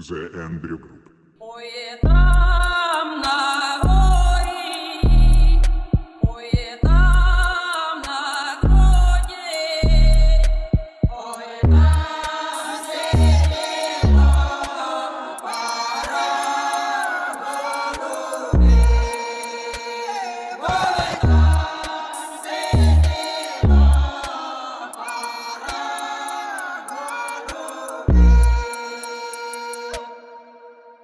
The Andrew Group. Ой, это